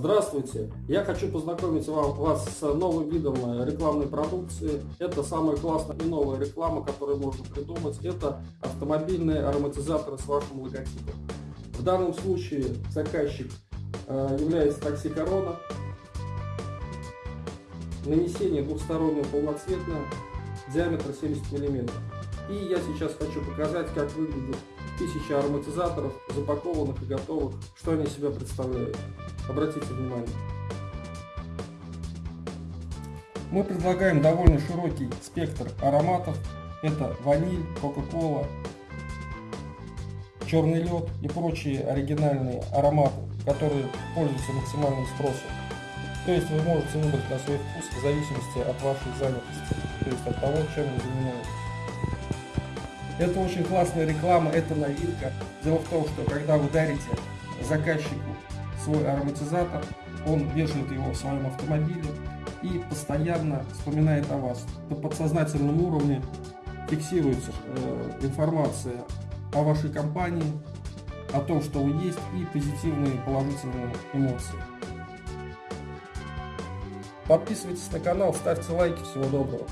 Здравствуйте! Я хочу познакомить вам, вас с новым видом э, рекламной продукции. Это самая классная и новая реклама, которую можно придумать. Это автомобильные ароматизаторы с вашим логотипом. В данном случае заказчик э, является такси Корона. Нанесение двухстороннего полноцветное, диаметр 70 мм. И я сейчас хочу показать, как выглядит тысяча ароматизаторов, запакованных и готовых, что они себя представляют. Обратите внимание. Мы предлагаем довольно широкий спектр ароматов. Это ваниль, кока-кола, черный лед и прочие оригинальные ароматы, которые пользуются максимальным спросом. То есть вы можете выбрать на свой вкус в зависимости от вашей занятости, то есть от того, чем вы занимаетесь. Это очень классная реклама, это новинка. Дело в том, что когда вы дарите заказчику свой ароматизатор, он вешает его в своем автомобиле и постоянно вспоминает о вас. На подсознательном уровне фиксируется э, информация о вашей компании, о том, что вы есть, и позитивные положительные эмоции. Подписывайтесь на канал, ставьте лайки. Всего доброго.